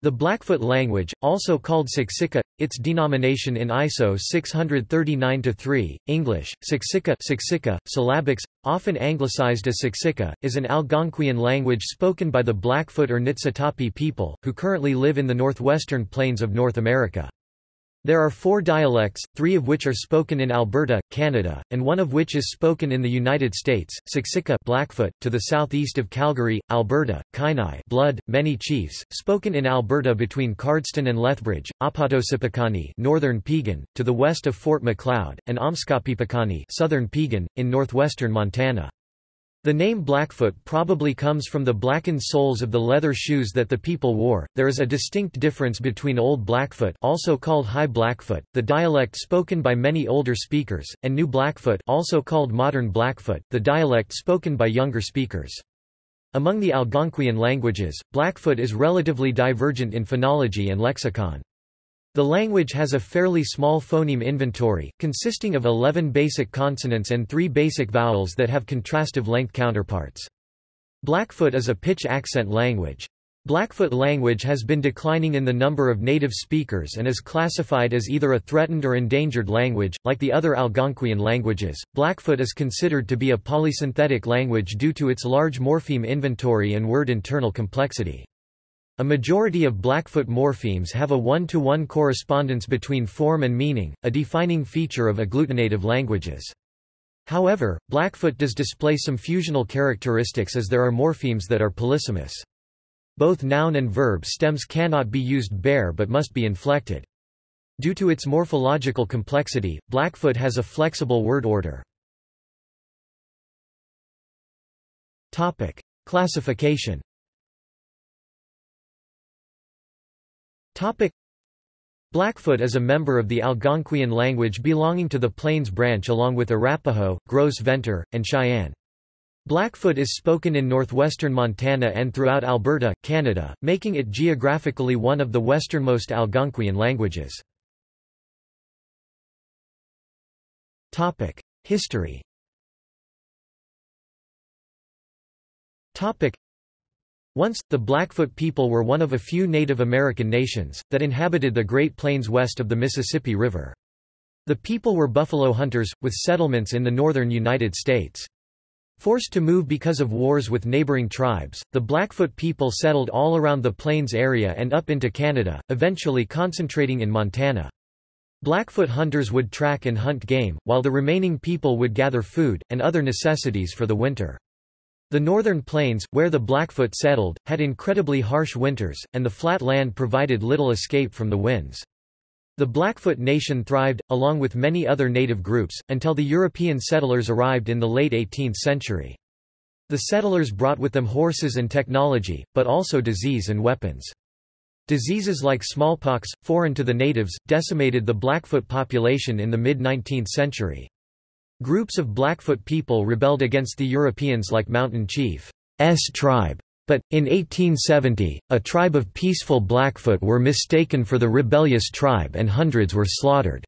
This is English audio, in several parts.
The Blackfoot language, also called Siksika, its denomination in ISO 639-3, English, Siksika, Siksika syllabics, often anglicized as Siksika, is an Algonquian language spoken by the Blackfoot or Nitsitapi people, who currently live in the northwestern plains of North America. There are four dialects, three of which are spoken in Alberta, Canada, and one of which is spoken in the United States, Siksika Blackfoot, to the southeast of Calgary, Alberta, Kainai Blood, many chiefs, spoken in Alberta between Cardston and Lethbridge, Apatosipekani Northern Piegan, to the west of Fort Macleod, and Omskapipekani Southern Piegan, in northwestern Montana. The name Blackfoot probably comes from the blackened soles of the leather shoes that the people wore. There is a distinct difference between Old Blackfoot, also called High Blackfoot, the dialect spoken by many older speakers, and New Blackfoot, also called Modern Blackfoot, the dialect spoken by younger speakers. Among the Algonquian languages, Blackfoot is relatively divergent in phonology and lexicon. The language has a fairly small phoneme inventory, consisting of 11 basic consonants and 3 basic vowels that have contrastive length counterparts. Blackfoot is a pitch accent language. Blackfoot language has been declining in the number of native speakers and is classified as either a threatened or endangered language. Like the other Algonquian languages, Blackfoot is considered to be a polysynthetic language due to its large morpheme inventory and word internal complexity. A majority of Blackfoot morphemes have a one-to-one -one correspondence between form and meaning, a defining feature of agglutinative languages. However, Blackfoot does display some fusional characteristics as there are morphemes that are polysemous. Both noun and verb stems cannot be used bare but must be inflected. Due to its morphological complexity, Blackfoot has a flexible word order. Classification Blackfoot is a member of the Algonquian language belonging to the Plains branch along with Arapaho, Gros Ventre, and Cheyenne. Blackfoot is spoken in northwestern Montana and throughout Alberta, Canada, making it geographically one of the westernmost Algonquian languages. History once, the Blackfoot people were one of a few Native American nations, that inhabited the Great Plains west of the Mississippi River. The people were buffalo hunters, with settlements in the northern United States. Forced to move because of wars with neighboring tribes, the Blackfoot people settled all around the Plains area and up into Canada, eventually concentrating in Montana. Blackfoot hunters would track and hunt game, while the remaining people would gather food, and other necessities for the winter. The northern plains, where the Blackfoot settled, had incredibly harsh winters, and the flat land provided little escape from the winds. The Blackfoot Nation thrived, along with many other native groups, until the European settlers arrived in the late 18th century. The settlers brought with them horses and technology, but also disease and weapons. Diseases like smallpox, foreign to the natives, decimated the Blackfoot population in the mid-19th century. Groups of Blackfoot people rebelled against the Europeans like Mountain Chief's tribe. But, in 1870, a tribe of peaceful Blackfoot were mistaken for the rebellious tribe and hundreds were slaughtered.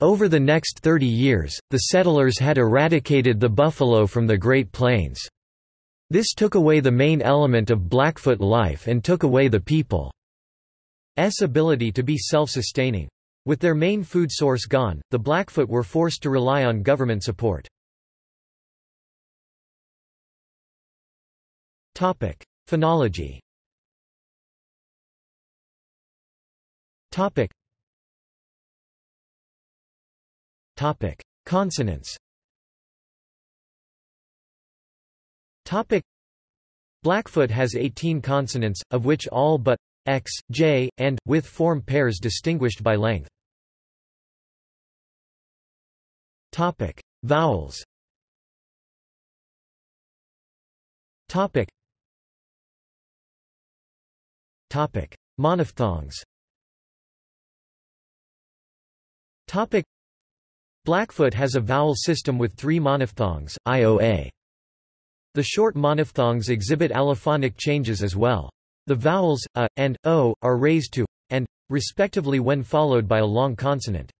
Over the next 30 years, the settlers had eradicated the buffalo from the Great Plains. This took away the main element of Blackfoot life and took away the people's ability to be self-sustaining. With their main food source gone, the Blackfoot were forced to rely on government support. Topic: Phonology Topic. Topic. Consonants Topic. Blackfoot has 18 consonants, of which all but x, j, and, with form pairs distinguished by length. Topic: Vowels. Topic. Topic: Monophthongs. Topic: Blackfoot has a vowel system with three monophthongs, IOA. The short monophthongs exhibit allophonic changes as well. The vowels, a, and, o, are raised to, and, respectively when followed by a long consonant.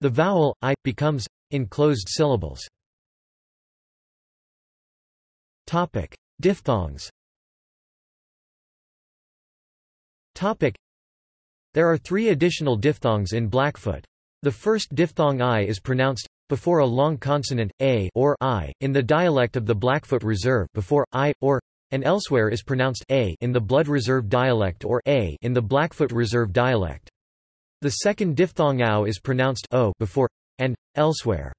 The vowel, i, becomes, in closed syllables. Topic. Diphthongs Topic. There are three additional diphthongs in Blackfoot. The first diphthong i is pronounced before a long consonant a or i in the dialect of the Blackfoot Reserve before i or and elsewhere is pronounced a in the Blood Reserve dialect or a in the Blackfoot Reserve dialect. The second diphthong ow is pronounced o before and elsewhere.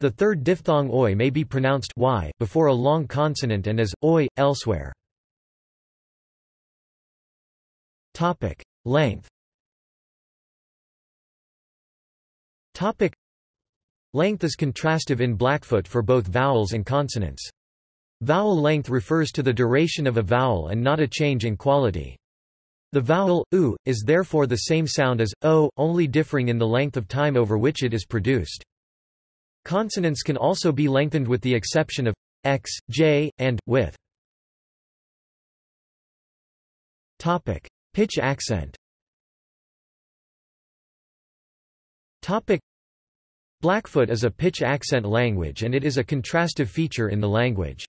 The third diphthong oi may be pronounced y before a long consonant and as oi elsewhere. Topic: Length. Topic: Length is contrastive in Blackfoot for both vowels and consonants. Vowel length refers to the duration of a vowel and not a change in quality. The vowel, u, is therefore the same sound as, o, only differing in the length of time over which it is produced. Consonants can also be lengthened with the exception of x, j, and, with. Topic. Pitch accent Topic. Blackfoot is a pitch accent language and it is a contrastive feature in the language.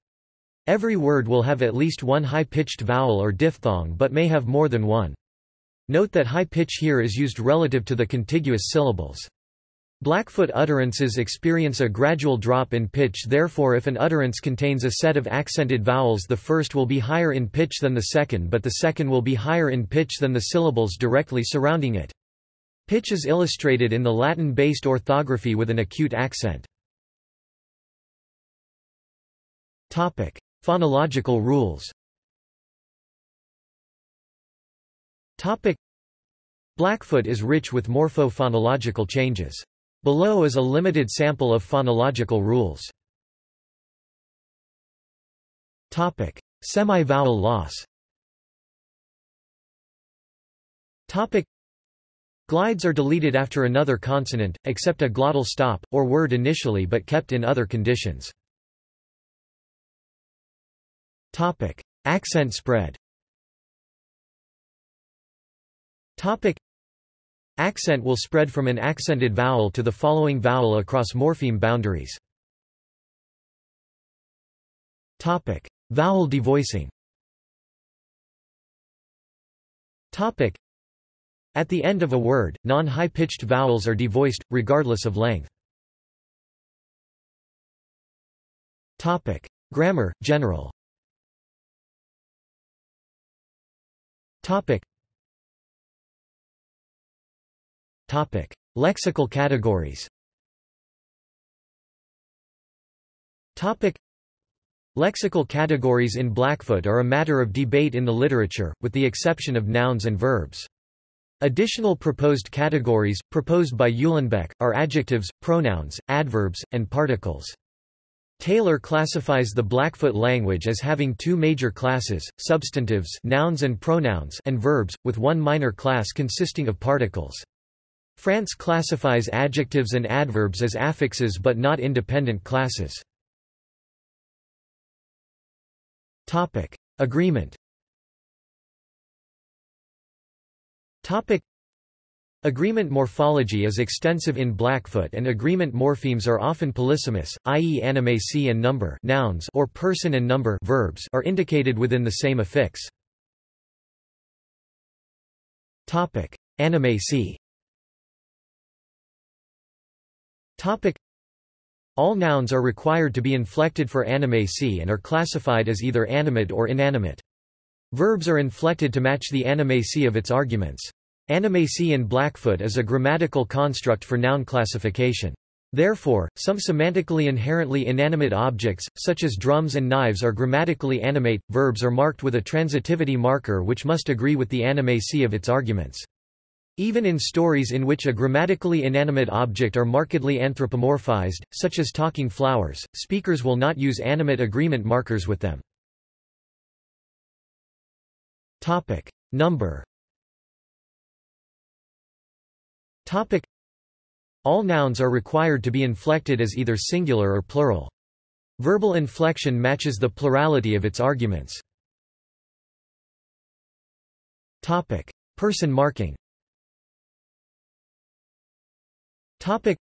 Every word will have at least one high-pitched vowel or diphthong but may have more than one. Note that high pitch here is used relative to the contiguous syllables. Blackfoot utterances experience a gradual drop in pitch therefore if an utterance contains a set of accented vowels the first will be higher in pitch than the second but the second will be higher in pitch than the syllables directly surrounding it. Pitch is illustrated in the Latin-based orthography with an acute accent. Topic: Phonological rules. Blackfoot is rich with morpho-phonological changes. Below is a limited sample of phonological rules. Semi-vowel loss. Glides are deleted after another consonant, except a glottal stop, or word initially but kept in other conditions. Topic. Accent spread Topic. Accent will spread from an accented vowel to the following vowel across morpheme boundaries. Topic. Vowel devoicing Topic. At the end of a word, non-high-pitched vowels are devoiced, regardless of length. Topic. Grammar, general Topic. Topic. Lexical categories Topic. Lexical categories in Blackfoot are a matter of debate in the literature, with the exception of nouns and verbs. Additional proposed categories, proposed by Uhlenbeck, are adjectives, pronouns, adverbs, and particles. Taylor classifies the Blackfoot language as having two major classes, substantives nouns and, pronouns and verbs, with one minor class consisting of particles. Frantz classifies adjectives and adverbs as affixes but not independent classes. Agreement Agreement morphology is extensive in Blackfoot and agreement morphemes are often polysemous, i.e. animacy and number nouns or person and number verbs are indicated within the same affix. Animacy. All nouns are required to be inflected for animacy and are classified as either animate or inanimate. Verbs are inflected to match the animacy of its arguments. Animacy in Blackfoot is a grammatical construct for noun classification. Therefore, some semantically inherently inanimate objects, such as drums and knives are grammatically animate, verbs are marked with a transitivity marker which must agree with the animacy of its arguments. Even in stories in which a grammatically inanimate object are markedly anthropomorphized, such as talking flowers, speakers will not use animate agreement markers with them. Topic. Number Topic. All nouns are required to be inflected as either singular or plural. Verbal inflection matches the plurality of its arguments. Topic. Person marking Topic.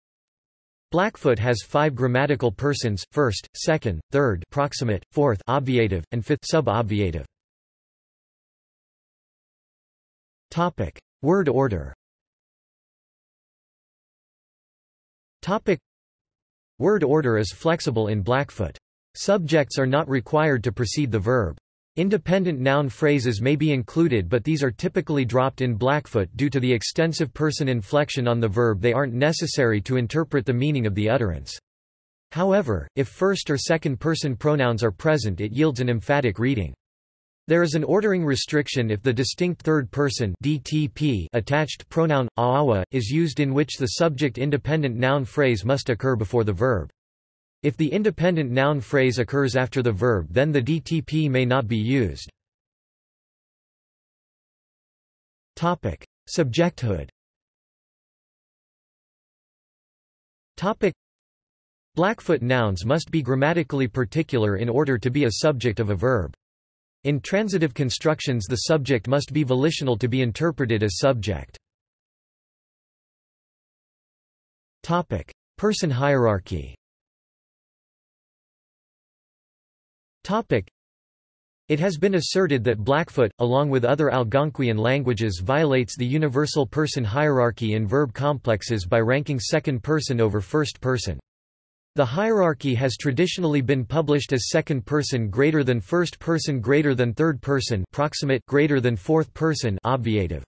Blackfoot has five grammatical persons, first, second, third proximate, fourth obviative, and fifth sub-obviative. Topic: Word order. Topic: Word order is flexible in Blackfoot. Subjects are not required to precede the verb. Independent noun phrases may be included but these are typically dropped in Blackfoot due to the extensive person inflection on the verb they aren't necessary to interpret the meaning of the utterance. However, if first or second person pronouns are present it yields an emphatic reading. There is an ordering restriction if the distinct third person DTP attached pronoun awa is used in which the subject independent noun phrase must occur before the verb. If the independent noun phrase occurs after the verb then the DTP may not be used. Topic: Subjecthood. Topic: Blackfoot nouns must be grammatically particular in order to be a subject of a verb. In transitive constructions the subject must be volitional to be interpreted as subject. Person hierarchy It has been asserted that Blackfoot, along with other Algonquian languages violates the universal person hierarchy in verb complexes by ranking second person over first person. The hierarchy has traditionally been published as second person greater than first person greater than third person proximate greater than fourth person obviative.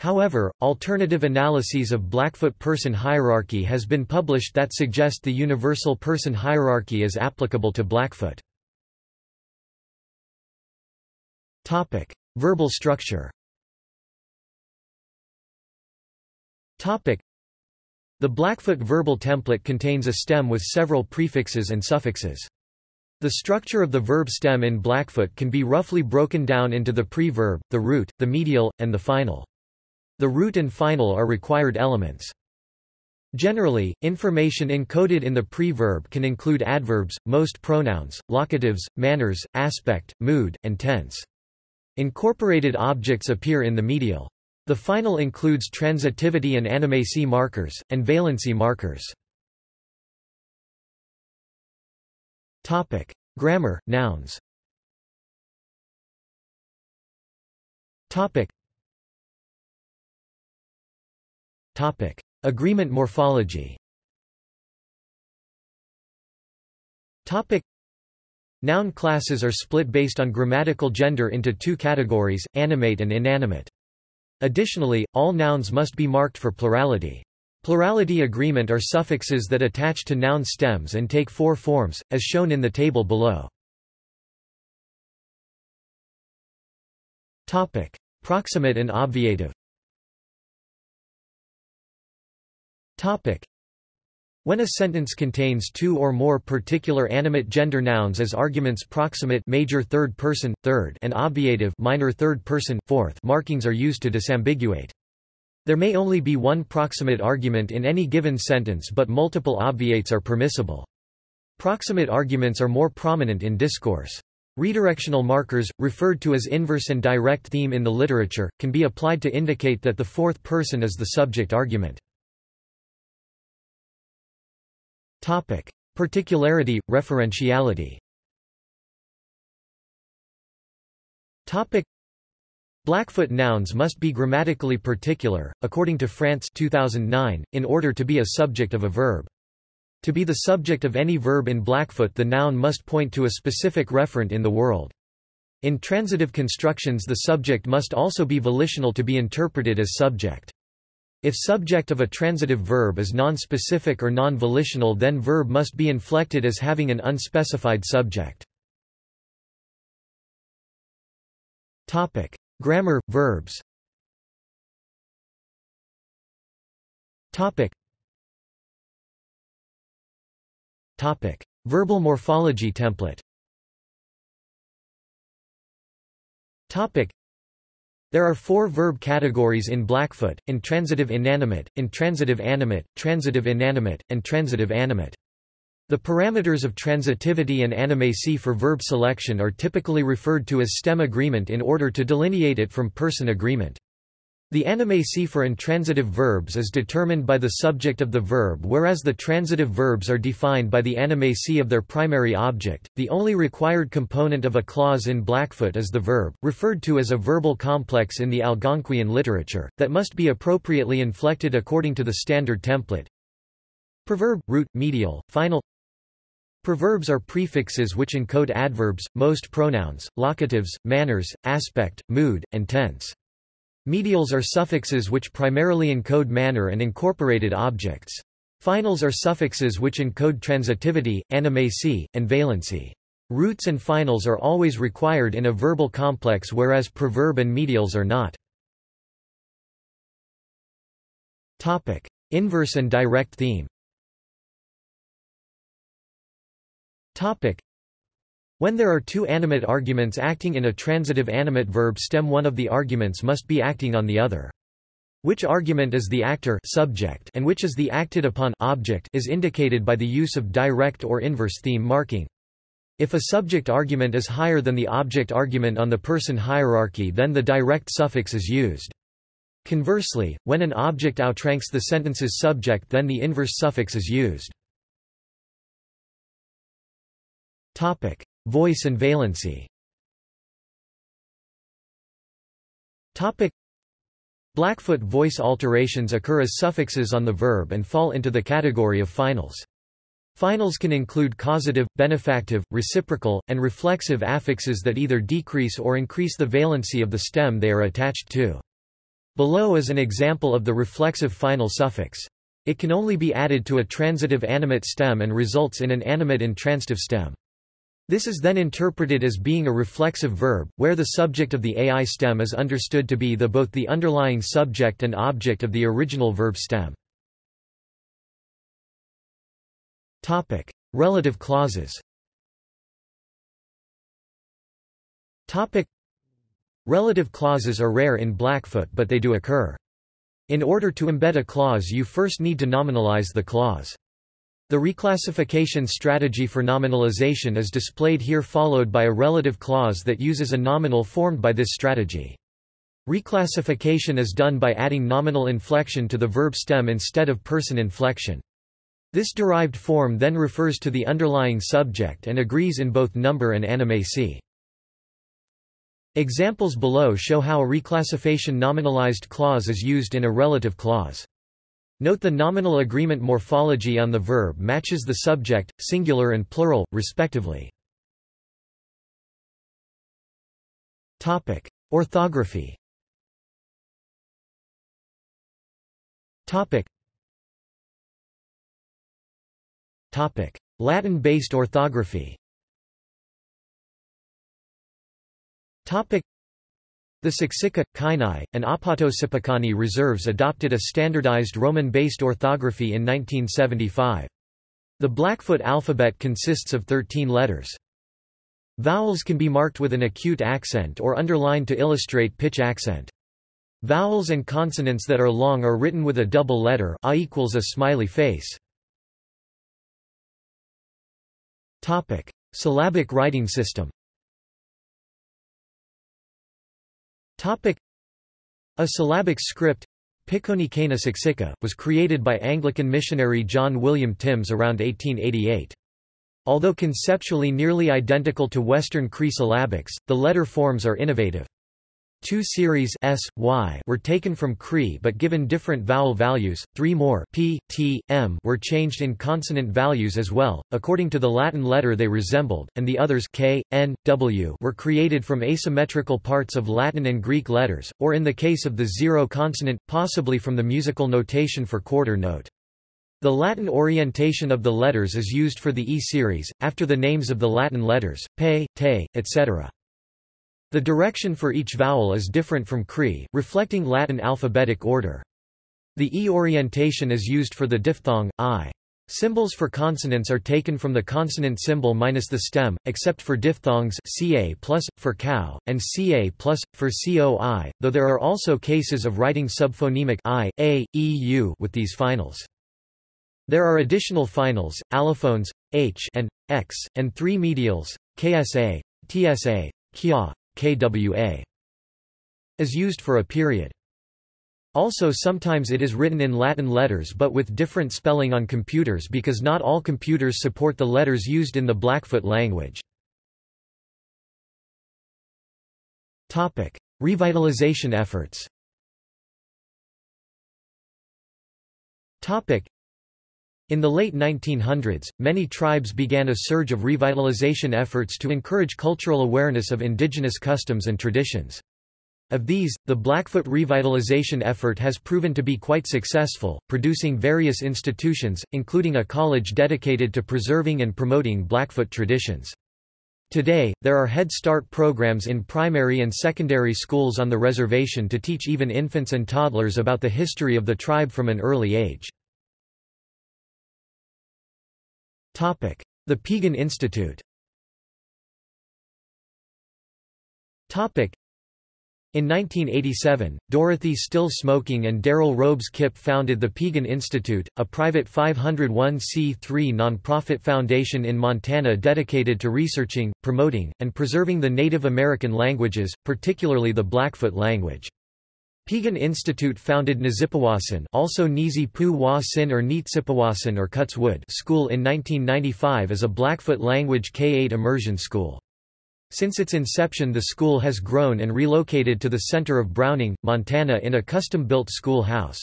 However, alternative analyses of Blackfoot person hierarchy has been published that suggest the universal person hierarchy is applicable to Blackfoot. Topic: Verbal structure. Topic: the Blackfoot verbal template contains a stem with several prefixes and suffixes. The structure of the verb stem in Blackfoot can be roughly broken down into the pre-verb, the root, the medial, and the final. The root and final are required elements. Generally, information encoded in the pre-verb can include adverbs, most pronouns, locatives, manners, aspect, mood, and tense. Incorporated objects appear in the medial. The final includes transitivity and animacy markers, and valency markers. Topic. Grammar, nouns Topic. Topic. Agreement morphology Topic. Noun classes are split based on grammatical gender into two categories, animate and inanimate. Additionally, all nouns must be marked for plurality. Plurality agreement are suffixes that attach to noun stems and take four forms, as shown in the table below. Topic: Proximate and obviative. Topic: when a sentence contains two or more particular animate gender nouns as arguments proximate major third person, third and obviative minor third person, fourth markings are used to disambiguate. There may only be one proximate argument in any given sentence but multiple obviates are permissible. Proximate arguments are more prominent in discourse. Redirectional markers, referred to as inverse and direct theme in the literature, can be applied to indicate that the fourth person is the subject argument. Topic: Particularity, referentiality. Topic: Blackfoot nouns must be grammatically particular, according to Frantz 2009, in order to be a subject of a verb. To be the subject of any verb in Blackfoot the noun must point to a specific referent in the world. In transitive constructions the subject must also be volitional to be interpreted as subject. If subject of a transitive verb is non-specific or non-volitional then verb must be inflected as having an unspecified subject. Topic: Grammar verbs. Topic. Topic: Verbal morphology template. Topic: there are four verb categories in Blackfoot, intransitive inanimate, intransitive animate, transitive inanimate, and transitive animate. The parameters of transitivity and animacy for verb selection are typically referred to as stem agreement in order to delineate it from person agreement. The animacy for intransitive verbs is determined by the subject of the verb whereas the transitive verbs are defined by the animacy of their primary object. The only required component of a clause in Blackfoot is the verb, referred to as a verbal complex in the Algonquian literature, that must be appropriately inflected according to the standard template. Preverb, root, medial, final Preverbs are prefixes which encode adverbs, most pronouns, locatives, manners, aspect, mood, and tense. Medials are suffixes which primarily encode manner and incorporated objects. Finals are suffixes which encode transitivity, animacy, and valency. Roots and finals are always required in a verbal complex whereas preverb and medials are not. Topic: Inverse and direct theme When there are two animate arguments acting in a transitive animate verb stem one of the arguments must be acting on the other. Which argument is the actor subject and which is the acted upon object is indicated by the use of direct or inverse theme marking. If a subject argument is higher than the object argument on the person hierarchy then the direct suffix is used. Conversely, when an object outranks the sentence's subject then the inverse suffix is used. Voice and valency Blackfoot voice alterations occur as suffixes on the verb and fall into the category of finals. Finals can include causative, benefactive, reciprocal, and reflexive affixes that either decrease or increase the valency of the stem they are attached to. Below is an example of the reflexive final suffix. It can only be added to a transitive animate stem and results in an animate intransitive stem. This is then interpreted as being a reflexive verb, where the subject of the AI stem is understood to be the both the underlying subject and object of the original verb stem. Topic: Relative clauses. Topic: Relative clauses are rare in Blackfoot but they do occur. In order to embed a clause you first need to nominalize the clause. The reclassification strategy for nominalization is displayed here followed by a relative clause that uses a nominal formed by this strategy. Reclassification is done by adding nominal inflection to the verb stem instead of person inflection. This derived form then refers to the underlying subject and agrees in both number and animacy. Examples below show how a reclassification nominalized clause is used in a relative clause. Note the nominal agreement morphology on the verb matches the subject, singular and plural, respectively. Topic: Orthography. Topic: Latin-based orthography the Siksika, Kainai, and Apatosipakani reserves adopted a standardized Roman-based orthography in 1975. The Blackfoot alphabet consists of 13 letters. Vowels can be marked with an acute accent or underlined to illustrate pitch accent. Vowels and consonants that are long are written with a double letter a equals a smiley face. Topic: Syllabic writing system. A syllabic script Pikoni Kana Siksika, was created by Anglican missionary John William Tims around 1888. Although conceptually nearly identical to Western Cree syllabics, the letter forms are innovative. Two series S, Y were taken from Cree but given different vowel values, three more P, T, M were changed in consonant values as well, according to the Latin letter they resembled, and the others K, N, W were created from asymmetrical parts of Latin and Greek letters, or in the case of the zero consonant, possibly from the musical notation for quarter note. The Latin orientation of the letters is used for the E series, after the names of the Latin letters, pe, te, etc. The direction for each vowel is different from Cree, reflecting Latin alphabetic order. The E orientation is used for the diphthong, I. Symbols for consonants are taken from the consonant symbol minus the stem, except for diphthongs ca plus, for cow, and ca plus, for coi, though there are also cases of writing subphonemic i, a, e, u with these finals. There are additional finals, allophones, h and x, and three medials, ksa, tsa, kya, KWA is used for a period. Also sometimes it is written in Latin letters but with different spelling on computers because not all computers support the letters used in the Blackfoot language. Revitalization efforts in the late 1900s, many tribes began a surge of revitalization efforts to encourage cultural awareness of indigenous customs and traditions. Of these, the Blackfoot revitalization effort has proven to be quite successful, producing various institutions, including a college dedicated to preserving and promoting Blackfoot traditions. Today, there are Head Start programs in primary and secondary schools on the reservation to teach even infants and toddlers about the history of the tribe from an early age. The Piegan Institute. In 1987, Dorothy Still Smoking and Darrell Robes Kipp founded the Piegan Institute, a private 501c3 nonprofit foundation in Montana dedicated to researching, promoting, and preserving the Native American languages, particularly the Blackfoot language. Piegan Institute founded Nizippawasin also Nizi Pu Sin or Neetsipawasin or Cuts Wood school in 1995 as a Blackfoot language K-8 immersion school. Since its inception the school has grown and relocated to the center of Browning, Montana in a custom-built school house.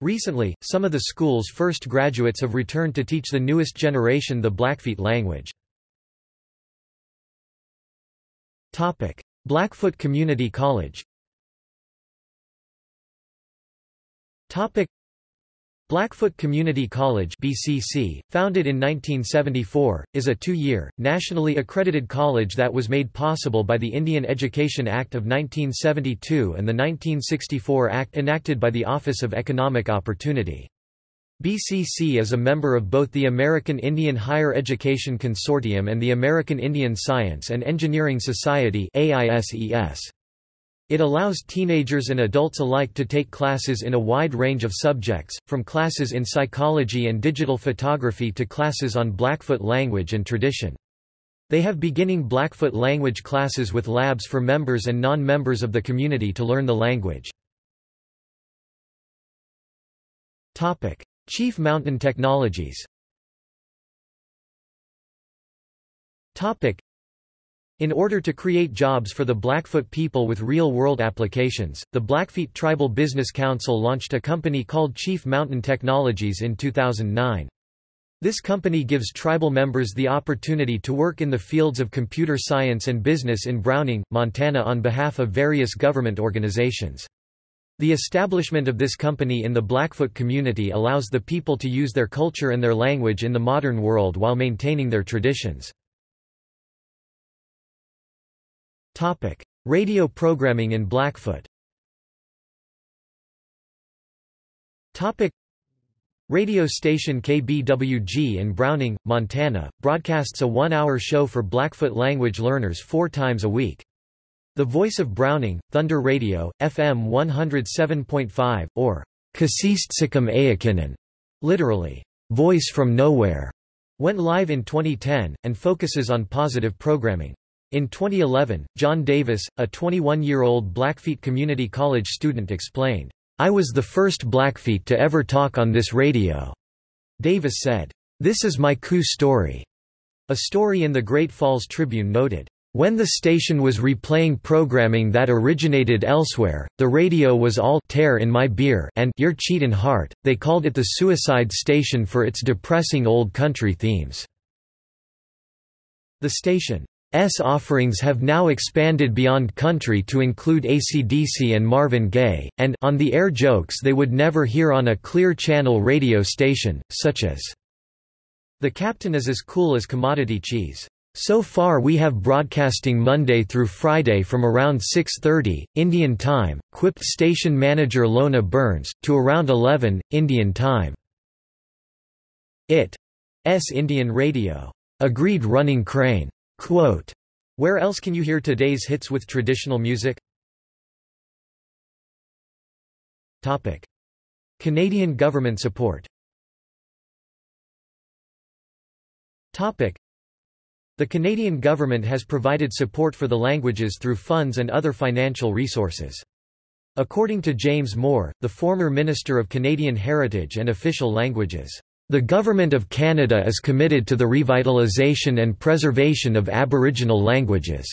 Recently, some of the school's first graduates have returned to teach the newest generation the Blackfeet language. Blackfoot Community College Blackfoot Community College BCC, founded in 1974, is a two-year, nationally accredited college that was made possible by the Indian Education Act of 1972 and the 1964 Act enacted by the Office of Economic Opportunity. BCC is a member of both the American Indian Higher Education Consortium and the American Indian Science and Engineering Society AISES. It allows teenagers and adults alike to take classes in a wide range of subjects, from classes in psychology and digital photography to classes on Blackfoot language and tradition. They have beginning Blackfoot language classes with labs for members and non-members of the community to learn the language. Chief Mountain Technologies in order to create jobs for the Blackfoot people with real-world applications, the Blackfeet Tribal Business Council launched a company called Chief Mountain Technologies in 2009. This company gives tribal members the opportunity to work in the fields of computer science and business in Browning, Montana on behalf of various government organizations. The establishment of this company in the Blackfoot community allows the people to use their culture and their language in the modern world while maintaining their traditions. Topic: Radio programming in Blackfoot. Topic: Radio station KBWG in Browning, Montana, broadcasts a one-hour show for Blackfoot language learners four times a week. The Voice of Browning, Thunder Radio, FM 107.5, or Kasist Ayakinen, literally, Voice from Nowhere, went live in 2010, and focuses on positive programming. In 2011, John Davis, a 21-year-old Blackfeet Community College student explained, I was the first Blackfeet to ever talk on this radio. Davis said, This is my coup story. A story in the Great Falls Tribune noted, when the station was replaying programming that originated elsewhere, the radio was all tear in my beer and your cheatin' heart. They called it the suicide station for its depressing old country themes. The station S offerings have now expanded beyond country to include AC/DC and Marvin Gaye, and on the air jokes they would never hear on a clear channel radio station, such as, The Captain is as cool as commodity cheese. So far we have broadcasting Monday through Friday from around 6.30, Indian Time, quipped station manager Lona Burns, to around 11, Indian Time. It. S Indian Radio. Agreed running crane. Quote, Where else can you hear today's hits with traditional music? Topic. Canadian government support Topic. The Canadian government has provided support for the languages through funds and other financial resources. According to James Moore, the former Minister of Canadian Heritage and Official Languages, "...the Government of Canada is committed to the revitalization and preservation of Aboriginal languages."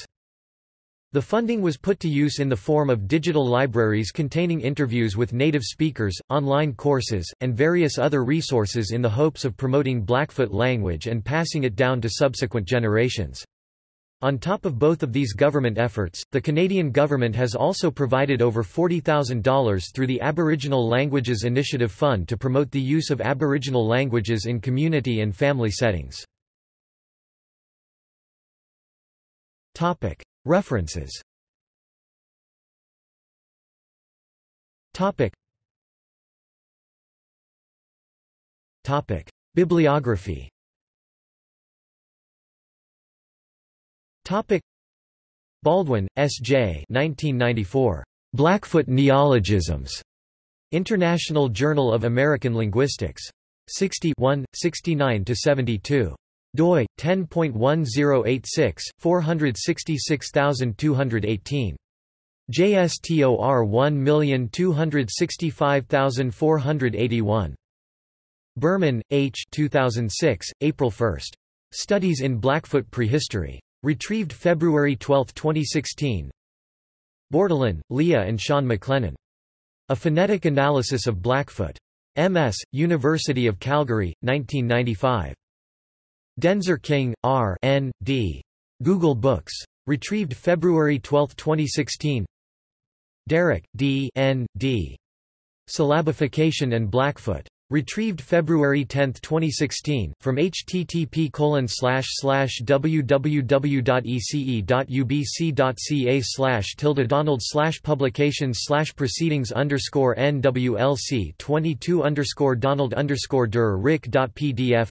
The funding was put to use in the form of digital libraries containing interviews with native speakers, online courses, and various other resources in the hopes of promoting Blackfoot language and passing it down to subsequent generations. On top of both of these government efforts, the Canadian government has also provided over $40,000 through the Aboriginal Languages Initiative Fund to promote the use of Aboriginal languages in community and family settings. References. Bibliography Topic Baldwin, S. J. 1994. Blackfoot Neologisms. International Journal of American Linguistics. 60 69–72 doi 10.1086 466218 JSTOR 1265481 Berman, H. 2006, April 1. Studies in Blackfoot Prehistory. Retrieved February 12, 2016. Bordelon, Leah and Sean McLennan. A Phonetic Analysis of Blackfoot. M.S., University of Calgary, 1995. Denzer King, R. N. D. Google Books. Retrieved February 12, 2016. Derrick, D. N. D. Syllabification and Blackfoot. Retrieved February 10, 2016, from http www.ece.ubc.ca slash slash www.ec.ubc.ca slash tilde donald slash publications slash proceedings underscore nwlc 22 underscore donald underscore der rick.pdf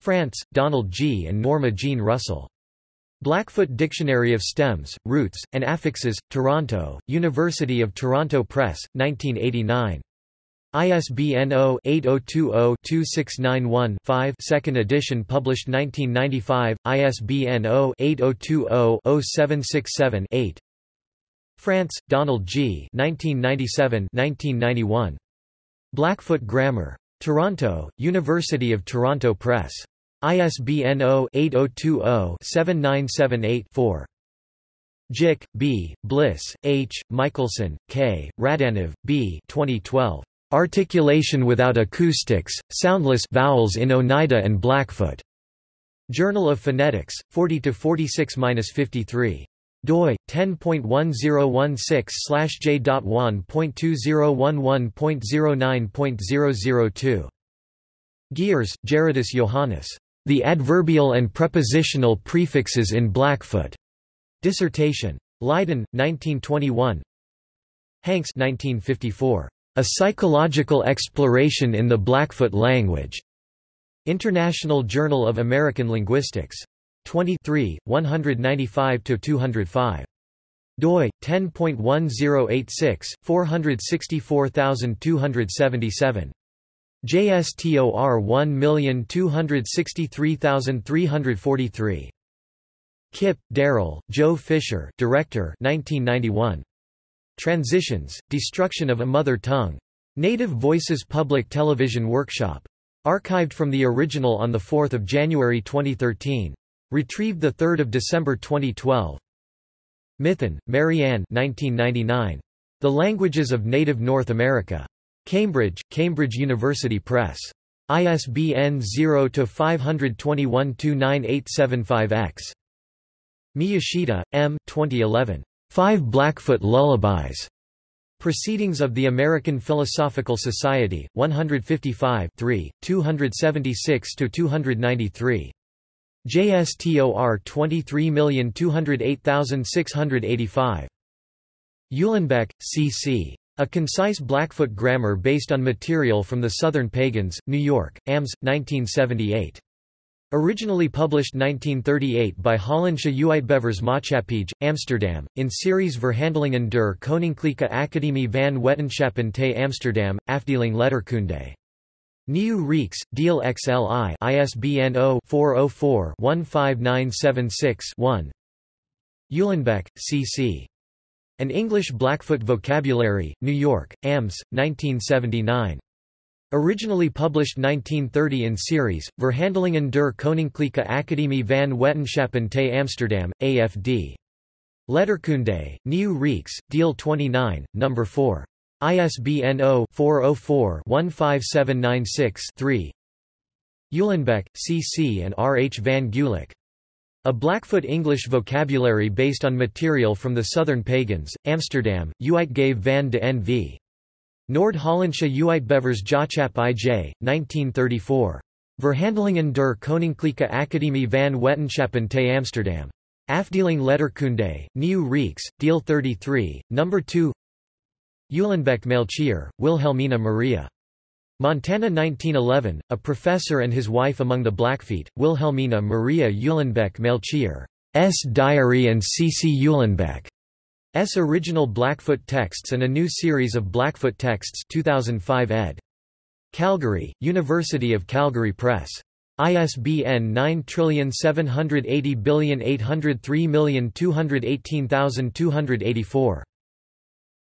Frantz, Donald G. and Norma Jean Russell. Blackfoot Dictionary of Stems, Roots, and Affixes, Toronto, University of Toronto Press, 1989. ISBN 0-8020-2691-5 2nd edition published 1995, ISBN 0-8020-0767-8 Frantz, Donald G. 1997-1991. Blackfoot Grammar. Toronto, University of Toronto Press. ISBN 0-8020-7978-4. Jick, B., Bliss, H., Michelson, K., Radanov, B. 2012. Articulation without acoustics, soundless vowels in Oneida and Blackfoot. Journal of Phonetics, 40-46-53 doi 10.1016/j.1.2011.009.002 Geers, Gerardus Johannes. The Adverbial and Prepositional Prefixes in Blackfoot. Dissertation. Leiden, 1921. Hanks 1954. A Psychological Exploration in the Blackfoot Language. International Journal of American Linguistics. 23, 195–205. doi, 10.1086, 464277. JSTOR 1263343. Kipp, Darrell, Joe Fisher Director 1991. Transitions, Destruction of a Mother Tongue. Native Voices Public Television Workshop. Archived from the original on 4 January 2013. Retrieved 3 December 2012. Mithun, Marianne 1999. The Languages of Native North America. Cambridge, Cambridge University Press. ISBN 0-521-29875-X. Miyashita, M. 2011. Five Blackfoot Lullabies. Proceedings of the American Philosophical Society, 155 276–293. JSTOR 23208685. Uhlenbeck, C.C. A Concise Blackfoot Grammar based on material from the Southern Peigans, New York, AMS, 1978. Originally published 1938 by Hollandsche Uitgevers Maatschappij, Amsterdam, in series Verhandelingen der Koninklijke Academie van Wetenschappen te Amsterdam, Afdeling Letterkunde. Nieuw Reeks, Deel XLI ISBN 0-404-15976-1 Uhlenbeck, C.C. An English Blackfoot Vocabulary, New York, AMS, 1979. Originally published 1930 in series, Verhandelingen der Koninklijke Academie van Wetenschappen te Amsterdam, AFD. Letterkunde, Nieuw Reeks, Deal 29, No. 4. ISBN 0-404-15796-3 Uhlenbeck, C. C. and R. H. van Gulik. A Blackfoot English vocabulary based on material from the Southern Peigans, Amsterdam, Uitgave van de N.V. Noord-Hollandse Uitgevers Jachap I.J., 1934. Verhandelingen der Koninklijke Academie van Wetenschappen te Amsterdam. Afdeling Letterkunde, Nieuw Reeks, Deal 33, No. 2 Uhlenbeck Melchior, Wilhelmina Maria. Montana 1911, a professor and his wife among the Blackfeet, Wilhelmina Maria Uhlenbeck Melchior. S. Diary and C. C. S. Original Blackfoot Texts and a new series of Blackfoot Texts 2005 ed. Calgary, University of Calgary Press. ISBN 9780803218284.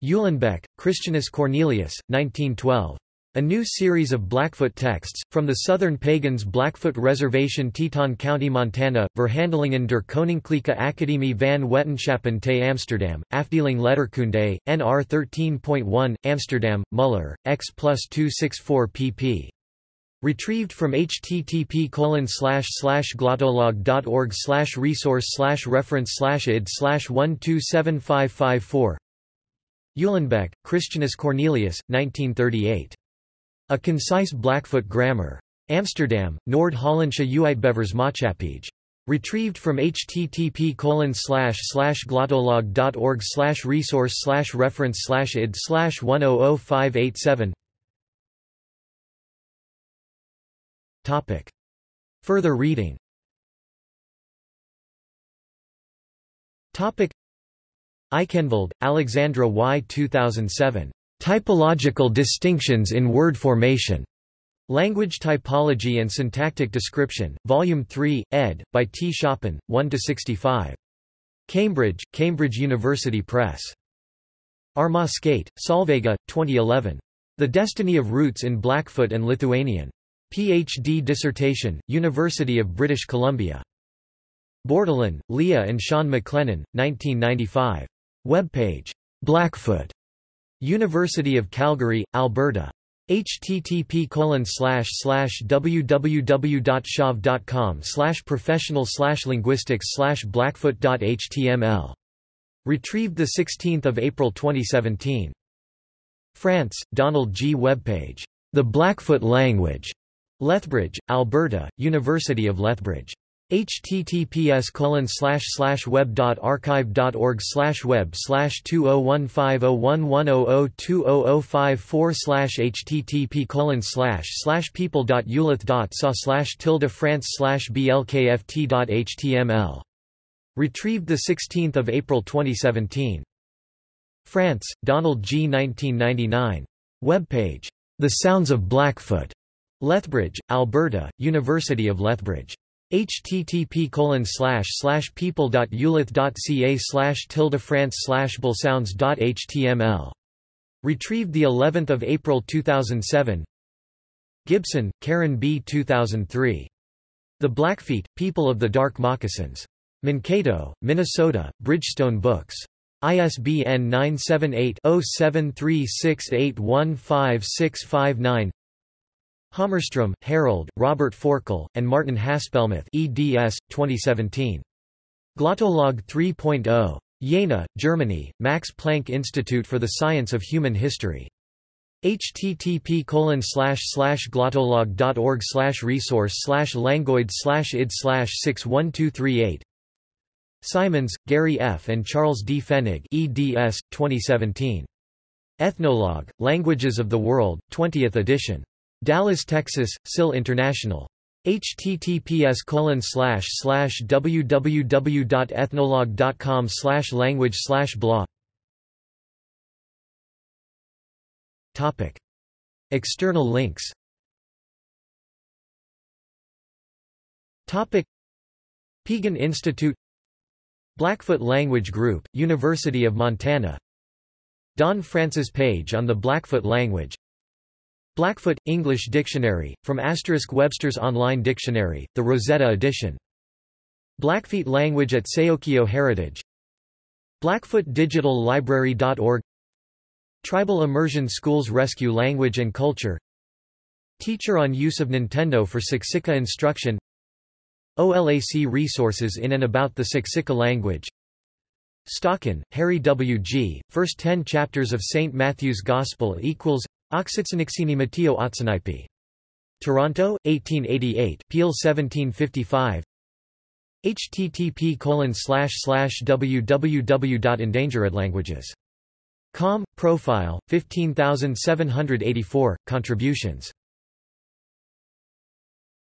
Uhlenbeck, Christianus Cornelius, 1912. A new series of Blackfoot texts, from the Southern Peigans Blackfoot Reservation Teton County Montana, Verhandelingen der Koninklijke Academie van Wetenschappen te Amsterdam, Afdeling Letterkunde, NR 13.1, Amsterdam, Muller, X plus 264 pp. Retrieved from http glottolog.org resource reference id 127554 Uhlenbeck, Christianus Cornelius, 1938. A Concise Blackfoot Grammar. Amsterdam, Noord-Hollandse Uitgevers Maatschappij. Retrieved from http glottolog.org resource reference id 100587 Topic. Further reading Topic. Aikhenvald, Alexandra Y. 2007. Typological distinctions in word formation. Language Typology and Syntactic Description, Volume 3, ed., by T. Shopen, 1–65. Cambridge, Cambridge University Press. Armoskaite, Solveiga, 2011. The Destiny of Roots in Blackfoot and Lithuanian. Ph.D. dissertation, University of British Columbia. Bordelon, Leah and Sean McLennan, 1995. Webpage. Blackfoot. University of Calgary, Alberta. http www.shav.com professional linguistics blackfoot.html. Retrieved 16 April 2017. Frantz, Donald G. Webpage. The Blackfoot Language. Lethbridge, Alberta, University of Lethbridge https web.archive.org web slash 20150110020054 slash http colon slash slash oh oh oh people.uleth.ca slash tilde frantz slash blkft.html. Retrieved 16 April 2017. Frantz, Donald G. 1999. Webpage. The Sounds of Blackfoot. Lethbridge, Alberta, University of Lethbridge http people.uleth.ca slash tilde frantz slash html Retrieved the 11th of April 2007. Gibson, Karen B. 2003. The Blackfeet, People of the Dark Moccasins. Mankato, Minnesota, Bridgestone Books. ISBN 978 0736815659 Hammarström, Harold, Robert Forkel, and Martin Haspelmath eds. 2017. Glottolog 3.0. Jena, Germany, Max Planck Institute for the Science of Human History. http glottolog.org resource languoid id 61238 Simons, Gary F. and Charles D. Fenig eds. 2017. Ethnologue, Languages of the World, 20th edition. Dallas, Texas, SIL International. https colon slash slash www.ethnologue.com language blah. External links. Topic. Piegan Institute. Blackfoot Language Group, University of Montana. Don Frantz's Page on the Blackfoot language Blackfoot – English Dictionary, from Asterisk Webster's Online Dictionary, the Rosetta edition. Blackfeet language at Seokio Heritage BlackfootDigitalLibrary.org Tribal Immersion Schools Rescue Language and Culture Teacher on use of Nintendo for Siksika instruction OLAC resources in and about the Siksika language Stocken, Harry W. G., First Ten Chapters of St. Matthew's Gospel equals Oxitsanixini Mateo Otsanaipi. Toronto, 1888, Peel 1755 http www.endangeredlanguages.com, profile, 15784, contributions